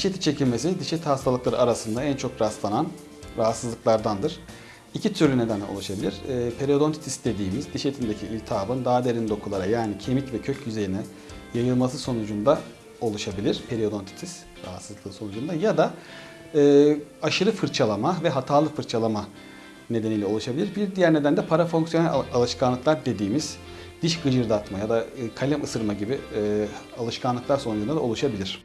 Diş eti çekilmesi diş eti hastalıkları arasında en çok rastlanan rahatsızlıklardandır. İki türlü neden oluşabilir. E, periodontitis dediğimiz diş etindeki iltihabın daha derin dokulara yani kemik ve kök yüzeyine yayılması sonucunda oluşabilir. Periodontitis rahatsızlığı sonucunda ya da e, aşırı fırçalama ve hatalı fırçalama nedeniyle oluşabilir. Bir diğer neden de parafonksiyonel al- alışkanlıklar dediğimiz diş gıcırdatma ya da e, kalem ısırma gibi e, alışkanlıklar sonucunda da oluşabilir.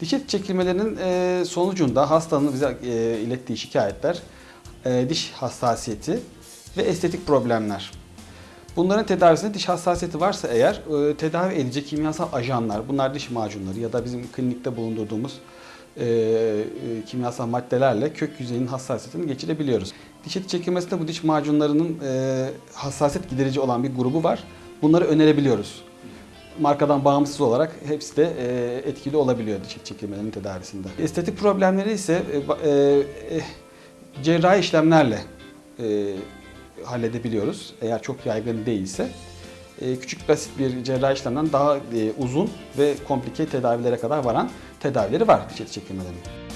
Diş eti çekilmelerinin e, sonucunda hastanın bize e, ilettiği şikayetler e, diş hassasiyeti ve estetik problemler. Bunların tedavisinde diş hassasiyeti varsa eğer e, tedavi edici kimyasal ajanlar, bunlar diş macunları ya da bizim klinikte bulundurduğumuz e, e, kimyasal maddelerle kök yüzeyinin hassasiyetini geçirebiliyoruz. Diş eti çekilmesinde bu diş macunlarının e, hassasiyet giderici olan bir grubu var. Bunları önerebiliyoruz markadan bağımsız olarak hepsi de e, etkili olabiliyor diş çekilmelerinin tedavisinde. Estetik problemleri ise e, e, cerrahi işlemlerle halledebiliyoruz. Eğer çok yaygın değilse. Küçük basit bir cerrahi işlemden daha uzun ve komplike tedavilere kadar varan tedavileri var diş çekilmelerinin.